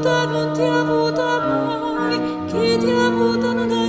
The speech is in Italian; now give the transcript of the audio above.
avuta non ti avuta mai chi ti avuta non ha